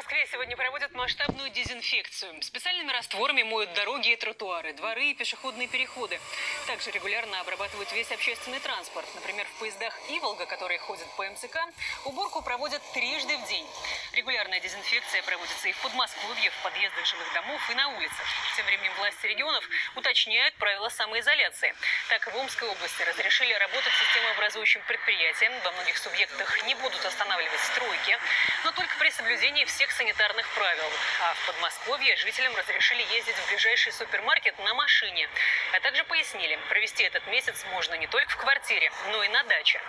Москве сегодня проводят масштабную дезинфекцию. Специальными растворами моют дороги и тротуары, дворы и пешеходные переходы. Также регулярно обрабатывают весь общественный транспорт. Например, в поездах «Иволга», которые ходят по МЦК, уборку проводят трижды в день. Регулярная дезинфекция проводится и в Подмосковье, в подъездах жилых домов и на улицах. Тем временем власти регионов уточняют правила самоизоляции. Так, в Омской области разрешили работать системообразующим предприятиям. Во многих субъектах не будут останавливать стройки, но только при соблюдении всех санитарных правил. А в Подмосковье жителям разрешили ездить в ближайший супермаркет на машине. А также пояснили, провести этот месяц можно не только в квартире, но и на даче.